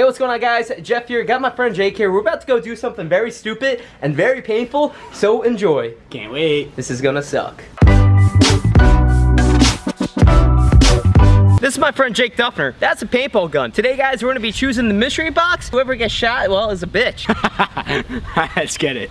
Hey, what's going on guys? Jeff here, got my friend Jake here. We're about to go do something very stupid and very painful, so enjoy. Can't wait. This is gonna suck. This is my friend Jake Duffner. That's a paintball gun. Today, guys, we're gonna be choosing the mystery box. Whoever gets shot, well, is a bitch. Let's get it.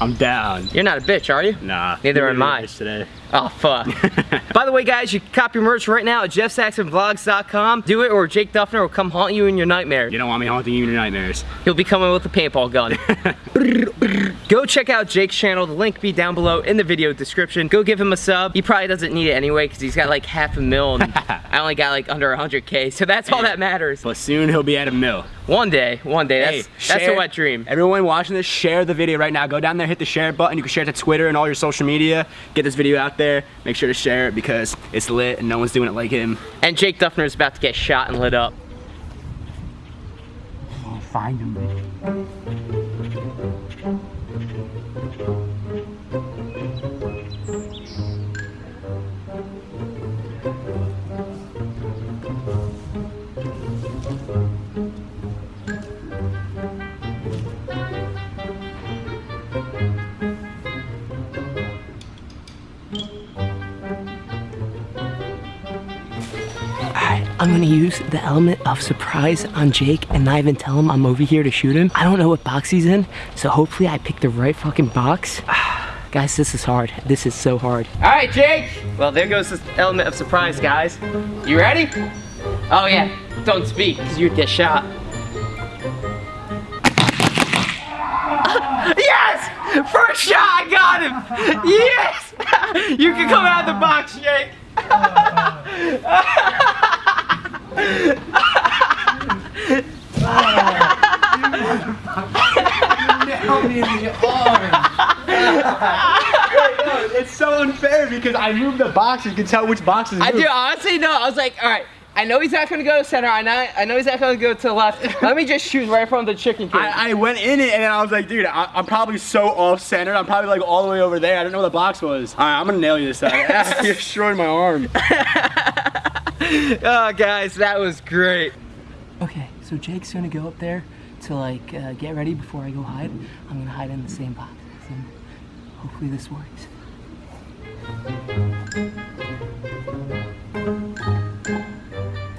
I'm down. You're not a bitch, are you? Nah. Neither am I. Today. Oh, fuck. By the way, guys, you can copy your merch right now at jeffsaxonvlogs.com. Do it or Jake Duffner will come haunt you in your nightmares. You don't want me haunting you in your nightmares. He'll be coming with a paintball gun. Go check out Jake's channel. The link be down below in the video description. Go give him a sub. He probably doesn't need it anyway because he's got like half a mil and I only got like under 100k. So that's all that matters. But soon he'll be at a mill. One day, one day. That's, Hey, that's a wet dream. Everyone watching this, share the video right now. Go down there, hit the share button. You can share it to Twitter and all your social media. Get this video out there. There, make sure to share it because it's lit and no one's doing it like him. And Jake Duffner is about to get shot and lit up. Find him. Alright, I'm gonna use the element of surprise on Jake and not even tell him I'm over here to shoot him. I don't know what box he's in, so hopefully I pick the right fucking box. guys, this is hard. This is so hard. Alright, Jake! Well, there goes the element of surprise, guys. You ready? Oh yeah, don't speak, because you'd get shot. yes! First shot, I got him! Yes! you can come out of the box, Jake! It's so unfair because I moved the box. You can tell which box is I do honestly no. I was like, all right. I know he's not gonna go to center. I know. I know he's not gonna go to the left. Let me just shoot right from the chicken cage. I, I went in it and then I was like, dude, I, I'm probably so off center. I'm probably like all the way over there. I don't know where the box was. All right, I'm gonna nail you this time. you destroyed my arm. oh, guys, that was great. Okay, so Jake's gonna go up there to like uh, get ready before I go hide. I'm gonna hide in the same box. So hopefully this works.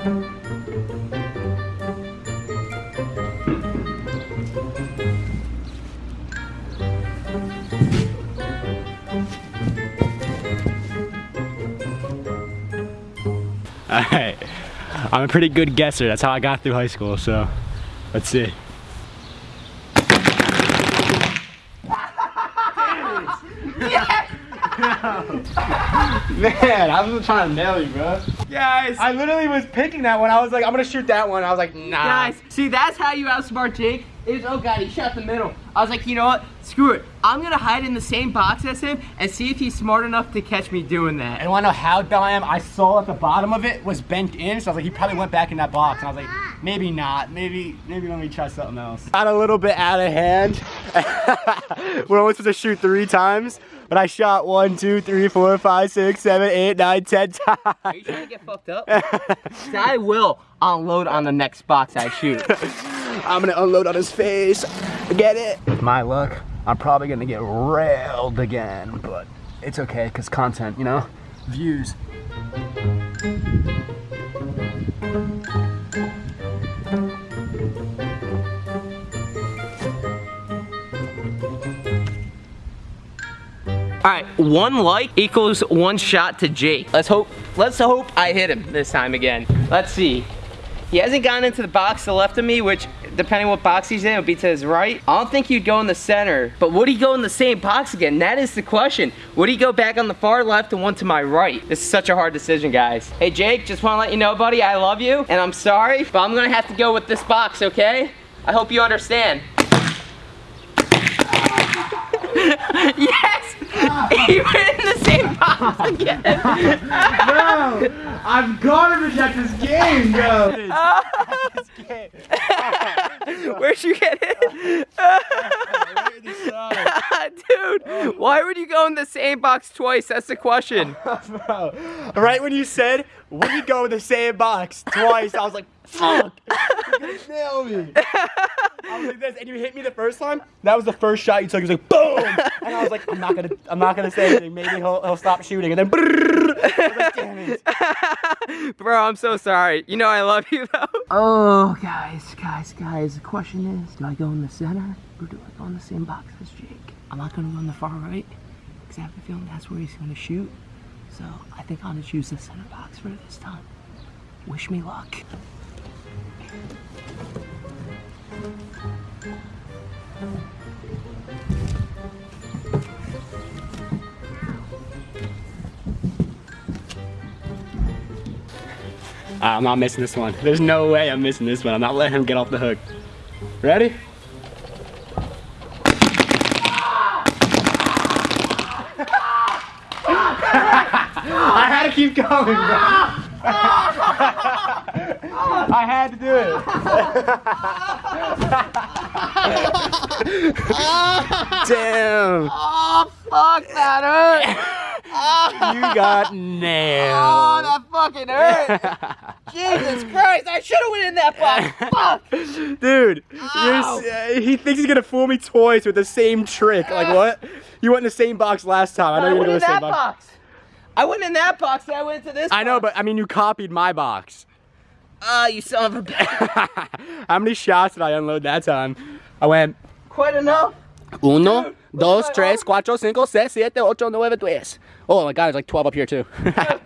All right, I'm a pretty good guesser. That's how I got through high school. So, let's see. Man, I was trying to nail you, bro. Guys, I literally was picking that one. I was like, I'm gonna shoot that one. I was like, nah. guys, see that's how you outsmart Jake. Is oh god, he shot the middle. I was like, you know what? Screw it. I'm gonna hide in the same box as him and see if he's smart enough to catch me doing that. And wanna know how dumb I am? I saw at the bottom of it was bent in, so I was like, he probably went back in that box. And I was like, maybe not. Maybe, maybe let me try something else. Got a little bit out of hand. We're only supposed to shoot three times, but I shot one, two, three, four, five, six, seven, eight, nine, ten times. Are you trying to get fucked up? I will unload on the next box I shoot. I'm gonna unload on his face. Get it? With my luck, I'm probably gonna get railed again, but it's okay, cause content, you know? Views. All right, one like equals one shot to Jake. Let's hope. Let's hope I hit him this time again. Let's see. He hasn't gone into the box to the left of me, which depending what box he's in, it'll be to his right. I don't think he'd go in the center, but would he go in the same box again? That is the question. Would he go back on the far left and one to my right? This is such a hard decision, guys. Hey, Jake, just want to let you know, buddy, I love you, and I'm sorry, but I'm gonna have to go with this box, okay? I hope you understand. yes! he went in the same box again. Bro, I'm garbage at this game, bro. Where'd you get it? Dude, why would you go in the same box twice? That's the question. Bro, right when you said we go in the same box twice, I was like, fuck, you're gonna nail me. I was like this, and you hit me the first time. That was the first shot you took. It was like boom, and I was like, I'm not gonna, I'm not gonna say anything. Maybe he'll, he'll stop shooting, and then. brrrr. I was like, Damn it. Bro, I'm so sorry. You know I love you though. Oh, guys, guys, guys. The question is, do I go in the center or do I go in the same box as Jake? I'm not gonna go on the far right because I have a feeling that's where he's gonna shoot. So I think I'll just use the center box for this time. Wish me luck. Ah, I'm not missing this one. There's no way I'm missing this one. I'm not letting him get off the hook. Ready? I had to keep going, bro. I had to do it. Damn. Oh, fuck, that hurt. You got nailed. Oh, that fucking hurt. Jesus Christ, I should have went in that box. Fuck. Dude, you're, uh, he thinks he's gonna fool me twice with the same trick. Like what? You went in the same box last time. I know you're went gonna in the same box. box. I went in that box and I went into this I know, but I mean, you copied my box. Ah, you son of a bitch. How many shots did I unload that time? I went Quite enough. uno, Dude, dos, look at my tres, cuatro, cinco, seis, siete, ocho, nueve, diez. Oh my god, there's like 12 up here too.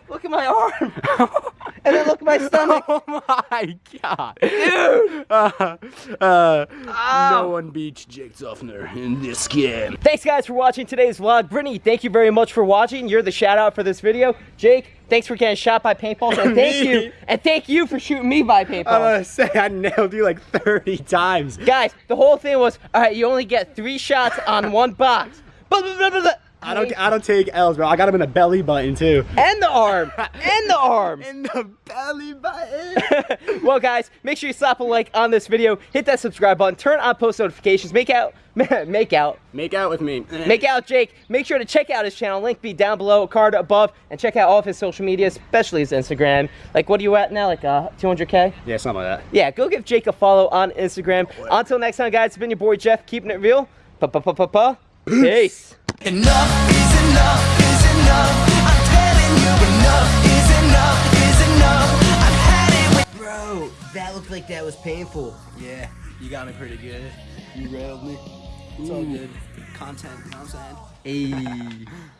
Look at my arm. and then look at my stomach. oh my god. Dude. Uh, uh, Ow. no one beats Jake Duffner in this game. Thanks guys for watching today's vlog. Brittany, thank you very much for watching. You're the shout out for this video. Jake, thanks for getting shot by paintballs. And thank you. And thank you for shooting me by I paintballs. want to say I nailed you like 30 times. Guys, the whole thing was, all right, you only get three shots on one box. Blah, blah, blah, blah, blah. I don't I don't take L's, bro. I got him in the belly button too. And the arm. and the arm. In the belly button. well, guys, make sure you slap a like on this video, hit that subscribe button, turn on post notifications, make out, make out, Make out with me. make out Jake. Make sure to check out his channel, link be down below, card above, and check out all of his social media, especially his Instagram. Like, what are you at now? Like, uh, 200k? Yeah, something like that. Yeah, go give Jake a follow on Instagram. Until next time, guys, it's been your boy Jeff, keeping it real. Pa pa pa pa pa. Peace. Enough is enough is enough. I'm telling you, enough is enough is enough. I've had it with. Bro, that looked like that was painful. Yeah, you got me pretty good. You railed me. It's all good. Content, you know what I'm saying? Hey.